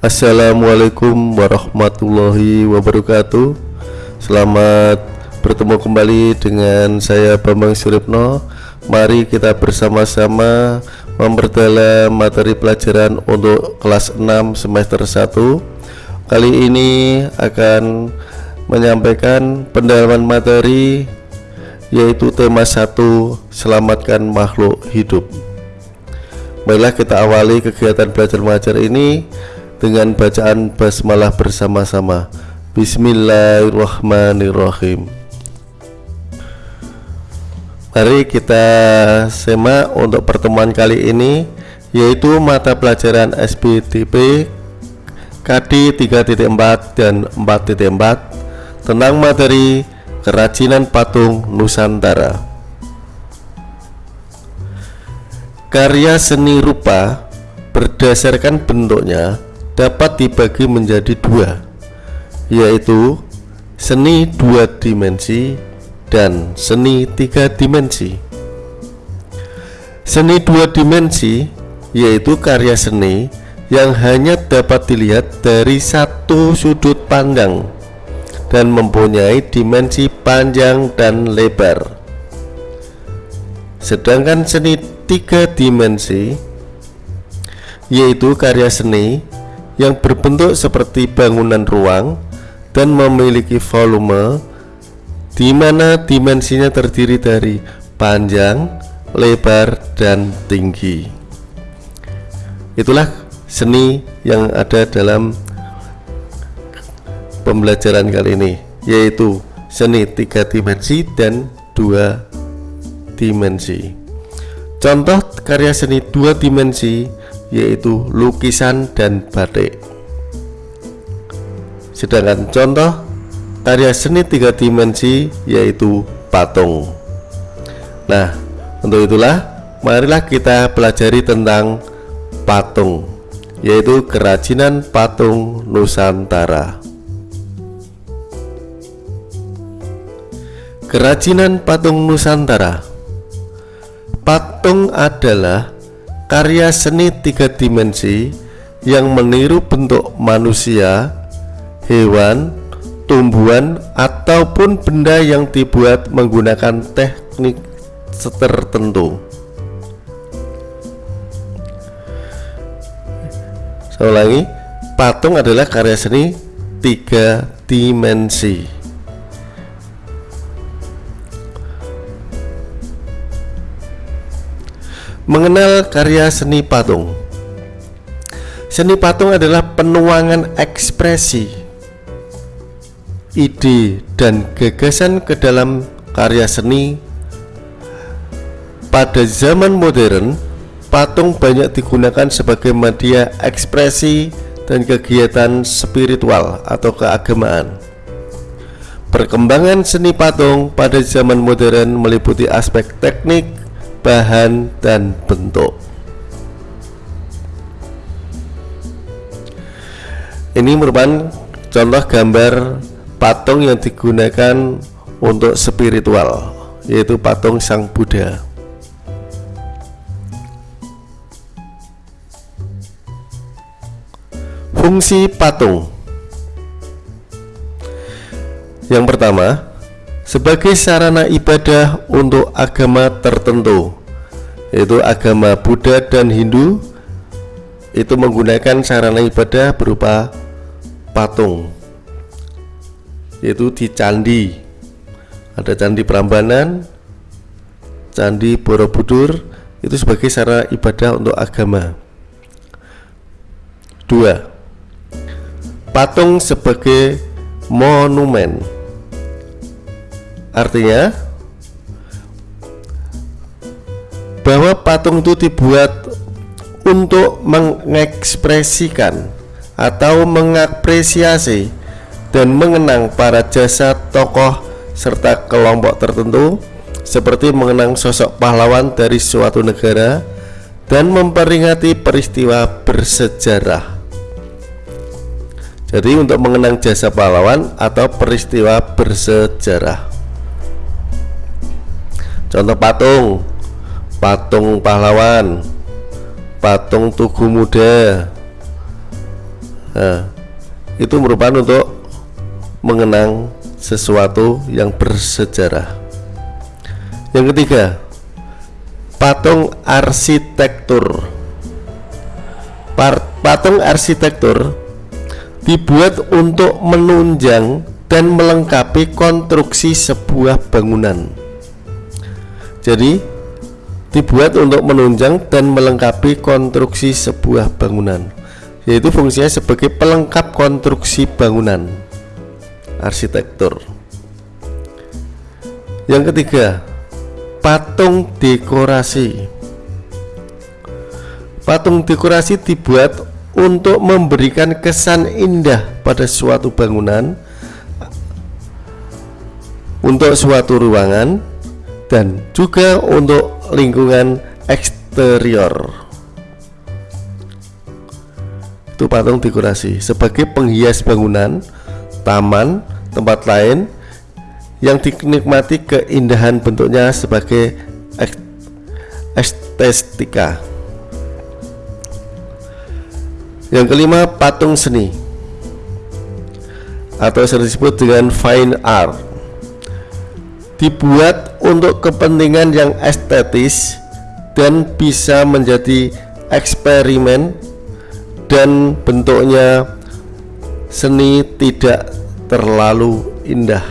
Assalamualaikum warahmatullahi wabarakatuh. Selamat bertemu kembali dengan saya Bambang Suripno. Mari kita bersama-sama memperdalam materi pelajaran untuk kelas 6 semester 1 Kali ini akan menyampaikan pendalaman materi yaitu tema 1 Selamatkan makhluk hidup. Baiklah kita awali kegiatan belajar mengajar ini dengan bacaan basmalah bersama-sama. Bismillahirrahmanirrahim. Mari kita semak untuk pertemuan kali ini yaitu mata pelajaran SBTP KD 3.4 dan 4.4 tentang materi kerajinan patung Nusantara. Karya seni rupa berdasarkan bentuknya dapat dibagi menjadi dua yaitu seni dua dimensi dan seni tiga dimensi. Seni dua dimensi yaitu karya seni yang hanya dapat dilihat dari satu sudut pandang dan mempunyai dimensi panjang dan lebar. Sedangkan seni tiga dimensi yaitu karya seni yang berbentuk seperti bangunan ruang dan memiliki volume di mana dimensinya terdiri dari panjang, lebar, dan tinggi. Itulah seni yang ada dalam pembelajaran kali ini, yaitu seni tiga dimensi dan dua dimensi. Contoh karya seni dua dimensi yaitu lukisan dan batik. Sedangkan contoh karya seni tiga dimensi yaitu patung. Nah untuk itulah marilah kita pelajari tentang patung yaitu kerajinan patung Nusantara. Kerajinan patung Nusantara. Patung adalah karya seni tiga dimensi yang meniru bentuk manusia, hewan, tumbuhan, ataupun benda yang dibuat menggunakan teknik tertentu. Saya ulangi, patung adalah karya seni tiga dimensi. Mengenal karya seni patung. Seni patung adalah penuangan ekspresi Ide dan gagasan ke dalam karya seni. Pada zaman modern Patung banyak digunakan sebagai media ekspresi dan kegiatan spiritual atau keagamaan. Perkembangan seni patung pada zaman modern meliputi aspek teknik, bahan dan bentuk. Ini merupakan contoh gambar patung yang digunakan untuk spiritual yaitu patung sang Buddha. Fungsi patung. Yang pertama sebagai sarana ibadah untuk agama tertentu yaitu agama Buddha dan Hindu itu menggunakan sarana ibadah berupa patung yaitu di candi. Ada candi Prambanan candi Borobudur itu sebagai sarana ibadah untuk agama. Dua patung sebagai monumen Artinya bahwa patung itu dibuat untuk mengekspresikan atau mengapresiasi dan mengenang para jasa tokoh serta kelompok tertentu seperti mengenang sosok pahlawan dari suatu negara dan memperingati peristiwa bersejarah. Jadi untuk mengenang jasa pahlawan atau peristiwa bersejarah. Contoh patung. Patung pahlawan. Patung Tugu Muda. Nah, itu merupakan untuk mengenang sesuatu yang bersejarah. Yang ketiga patung arsitektur. Patung arsitektur dibuat untuk menunjang dan melengkapi konstruksi sebuah bangunan jadi dibuat untuk menunjang dan melengkapi konstruksi sebuah bangunan yaitu fungsinya sebagai pelengkap konstruksi bangunan. Arsitektur. Yang ketiga patung dekorasi. Patung dekorasi dibuat untuk memberikan kesan indah pada suatu bangunan untuk suatu ruangan dan juga untuk lingkungan eksterior itu patung dekorasi sebagai penghias bangunan taman, tempat lain yang dinikmati keindahan bentuknya sebagai estetika. Yang kelima, patung seni atau sering disebut dengan fine art. Dibuat untuk kepentingan yang estetis dan bisa menjadi eksperimen dan bentuknya seni tidak terlalu indah.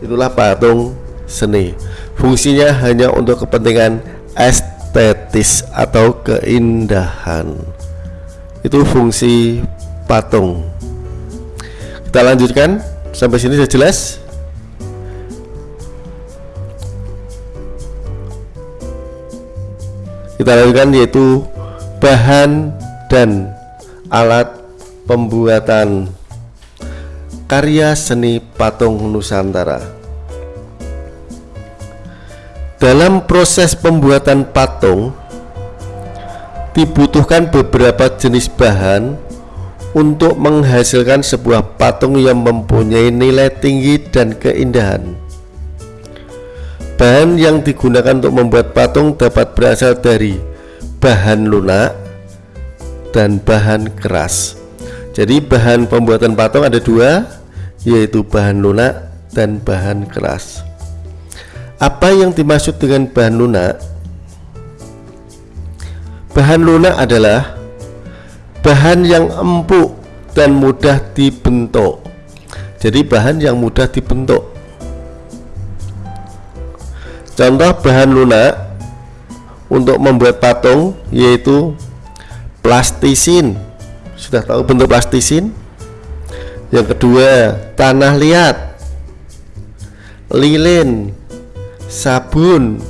Itulah patung seni. Fungsinya hanya untuk kepentingan estetis atau keindahan. Itu fungsi patung. Kita lanjutkan. Sampai sini sudah jelas kita lanjutkan yaitu bahan dan alat pembuatan karya seni patung Nusantara. Dalam proses pembuatan patung dibutuhkan beberapa jenis bahan untuk menghasilkan sebuah patung yang mempunyai nilai tinggi dan keindahan. Bahan yang digunakan untuk membuat patung dapat berasal dari bahan lunak, dan bahan keras. Jadi bahan pembuatan patung ada dua yaitu bahan lunak dan bahan keras. Apa yang dimaksud dengan bahan lunak? Bahan lunak adalah bahan yang empuk dan mudah dibentuk. Jadi bahan yang mudah dibentuk contoh bahan lunak untuk membuat patung yaitu plastisin. Sudah tahu bentuk plastisin? Yang kedua tanah liat. Lilin sabun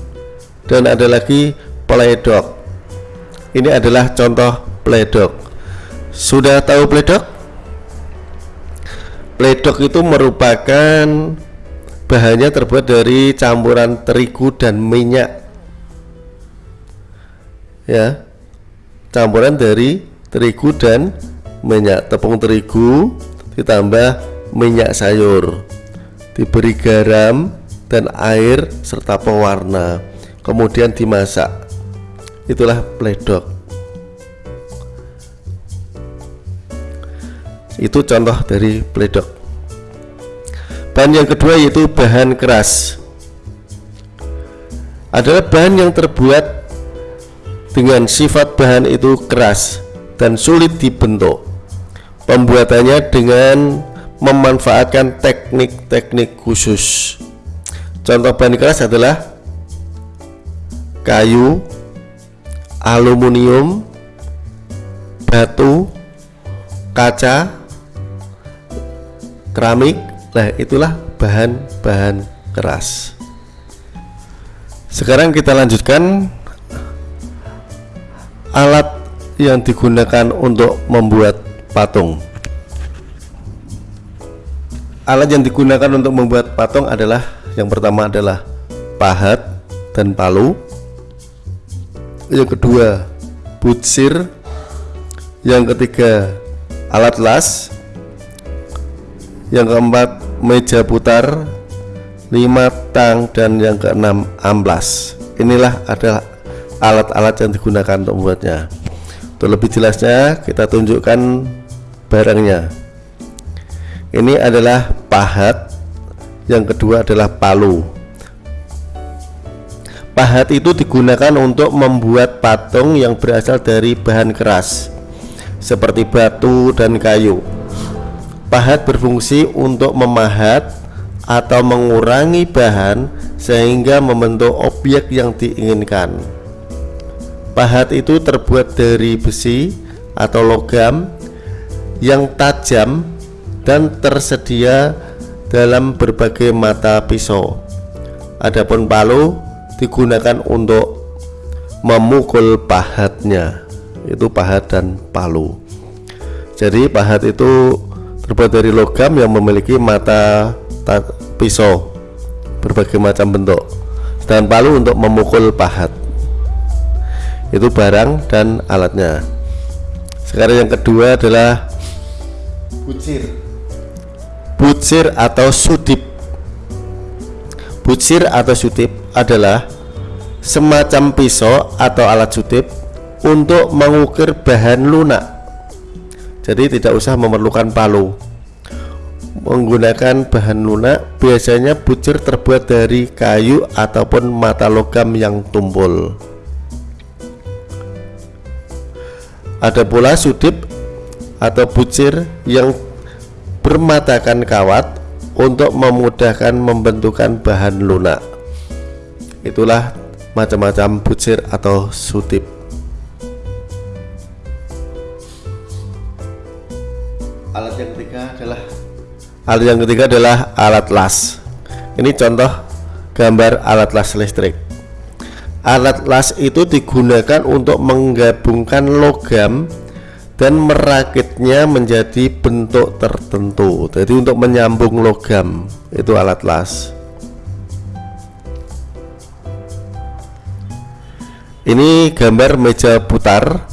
dan ada lagi pledok. Ini adalah contoh pledok. Sudah tahu pledok? Pledok itu merupakan bahannya terbuat dari campuran terigu dan minyak. Ya. Campuran dari terigu dan minyak. Tepung terigu ditambah minyak sayur. Diberi garam dan air serta pewarna. Kemudian dimasak. Itulah pledok. Itu contoh dari pledok bahan yang kedua yaitu bahan keras adalah bahan yang terbuat dengan sifat bahan itu keras dan sulit dibentuk. Pembuatannya dengan memanfaatkan teknik-teknik khusus. Contoh bahan keras adalah kayu, aluminium, batu, kaca, keramik. Nah, itulah bahan-bahan keras. Sekarang kita lanjutkan. Alat yang digunakan untuk membuat patung. Alat yang digunakan untuk membuat patung adalah yang pertama adalah pahat dan palu. Yang kedua butsir. Yang ketiga alat las. Yang keempat meja putar lima tang dan yang keenam amblas inilah adalah alat-alat yang digunakan untuk membuatnya Untuk lebih jelasnya kita tunjukkan barangnya. Ini adalah pahat, yang kedua adalah palu. Pahat itu digunakan untuk membuat patung yang berasal dari bahan keras seperti batu dan kayu. Pahat berfungsi untuk memahat atau mengurangi bahan sehingga membentuk objek yang diinginkan. Pahat itu terbuat dari besi atau logam yang tajam dan tersedia dalam berbagai mata pisau. Adapun palu digunakan untuk memukul pahatnya. Itu pahat dan palu. Jadi pahat itu terbuat dari logam yang memiliki mata pisau berbagai macam bentuk dan palu untuk memukul pahat. Itu barang dan alatnya. Sekarang yang kedua adalah bucir. Bucir atau sudip. Bucir atau sudip adalah semacam pisau atau alat sudip untuk mengukir bahan lunak jadi tidak usah memerlukan palu. Menggunakan bahan lunak biasanya bucir terbuat dari kayu ataupun mata logam yang tumpul. Ada pula sudip atau bucir yang bermatakan kawat untuk memudahkan membentukan bahan lunak. Itulah macam-macam bucir atau sudip Alat yang ketiga adalah alat las. Ini contoh gambar alat las listrik. Alat las itu digunakan untuk menggabungkan logam dan merakitnya menjadi bentuk tertentu. Jadi untuk menyambung logam itu alat las. Ini gambar meja putar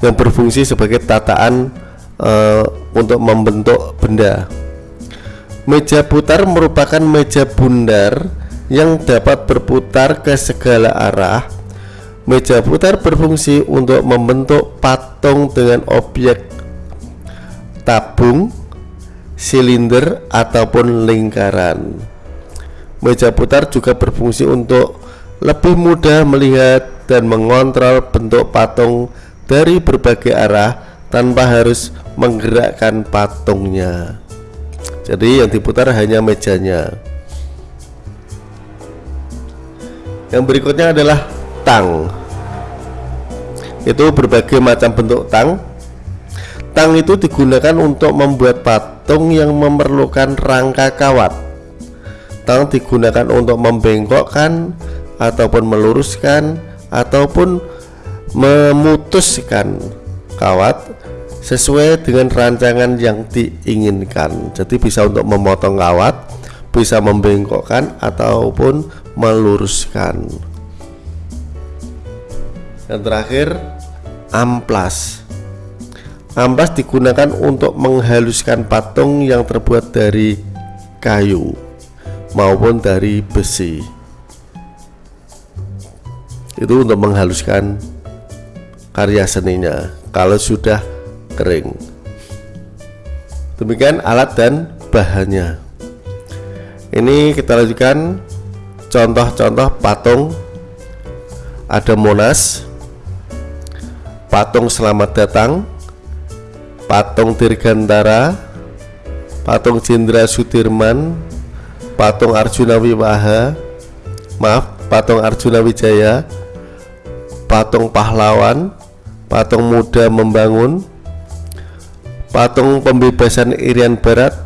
yang berfungsi sebagai tataan uh, untuk membentuk benda. Meja putar merupakan meja bundar yang dapat berputar ke segala arah. Meja putar berfungsi untuk membentuk patung dengan objek tabung, silinder, ataupun lingkaran. Meja putar juga berfungsi untuk lebih mudah melihat dan mengontrol bentuk patung dari berbagai arah tanpa harus menggerakkan patungnya jadi yang diputar hanya mejanya. Yang berikutnya adalah tang. Itu berbagai macam bentuk tang. Tang itu digunakan untuk membuat patung yang memerlukan rangka kawat. Tang digunakan untuk membengkokkan ataupun meluruskan ataupun memutuskan kawat sesuai dengan rancangan yang diinginkan. Jadi bisa untuk memotong kawat bisa membengkokkan ataupun meluruskan. Dan terakhir amplas. Amplas digunakan untuk menghaluskan patung yang terbuat dari kayu maupun dari besi. Itu untuk menghaluskan karya seninya. Kalau sudah kering. Demikian alat dan bahannya. Ini kita lanjutkan. Contoh-contoh patung. Ada Monas. Patung selamat datang. Patung Dirgantara. Patung Jenderal Sudirman. Patung Arjuna Wiwaha. Maaf patung Arjuna Wijaya. Patung pahlawan. Patung muda membangun patung pembebasan Irian Barat,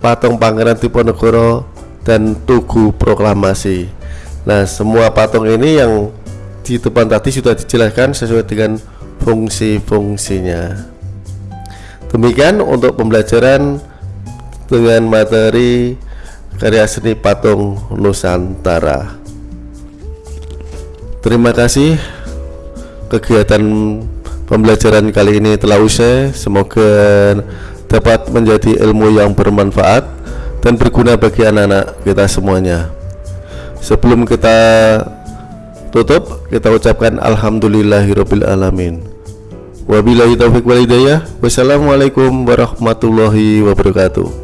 patung Pangeran Diponegoro, dan Tugu Proklamasi. Nah, semua patung ini yang di depan tadi sudah dijelaskan sesuai dengan fungsi-fungsinya. Demikian untuk pembelajaran dengan materi karya seni patung Nusantara. Terima kasih kegiatan Pembelajaran kali ini telah usai. Semoga dapat menjadi ilmu yang bermanfaat dan berguna bagi anak-anak kita semuanya. Sebelum kita tutup, kita ucapkan alhamdulillahirabbil alamin. Wabillahi taufiq wal hidayah. Wassalamualaikum warahmatullahi wabarakatuh.